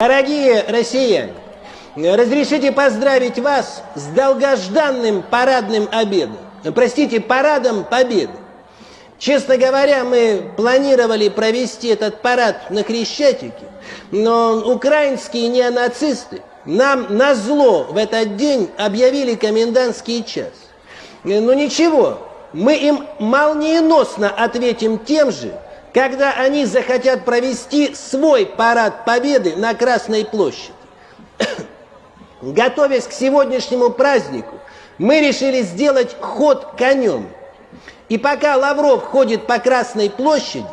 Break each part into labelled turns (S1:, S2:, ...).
S1: Дорогие россияне, разрешите поздравить вас с долгожданным парадным обедом. Простите, парадом победы. Честно говоря, мы планировали провести этот парад на Крещатике, но украинские неонацисты нам на зло в этот день объявили комендантский час. Ну ничего, мы им молниеносно ответим тем же, когда они захотят провести свой парад победы на Красной площади. Готовясь к сегодняшнему празднику, мы решили сделать ход конем. И пока Лавров ходит по Красной площади,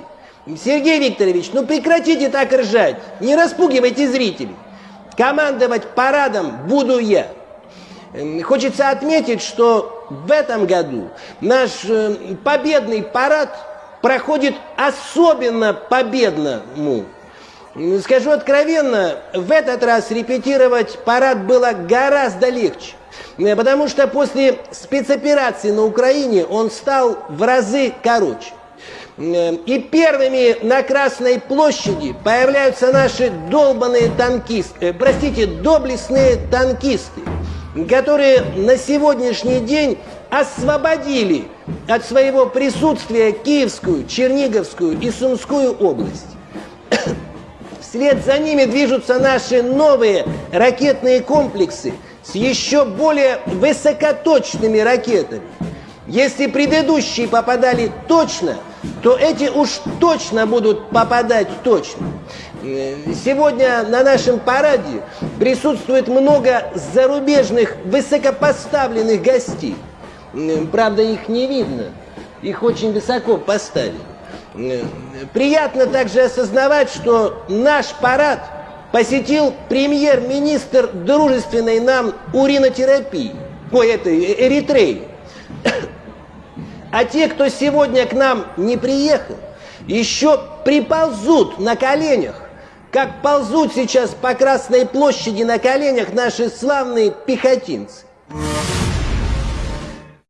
S1: Сергей Викторович, ну прекратите так ржать, не распугивайте зрителей. Командовать парадом буду я. Хочется отметить, что в этом году наш э, победный парад проходит особенно победному. Скажу откровенно, в этот раз репетировать парад было гораздо легче. Потому что после спецоперации на Украине он стал в разы короче. И первыми на Красной площади появляются наши долбанные танкисты, э, простите, доблестные танкисты, которые на сегодняшний день освободили от своего присутствия Киевскую, Черниговскую и Сумскую область. Вслед за ними движутся наши новые ракетные комплексы с еще более высокоточными ракетами. Если предыдущие попадали точно, то эти уж точно будут попадать точно. Э, сегодня на нашем параде присутствует много зарубежных высокопоставленных гостей. Правда, их не видно. Их очень высоко поставили. Приятно также осознавать, что наш парад посетил премьер-министр дружественной нам уринотерапии, ой, это Эритреи. А те, кто сегодня к нам не приехал, еще приползут на коленях, как ползут сейчас по Красной площади на коленях наши славные пехотинцы.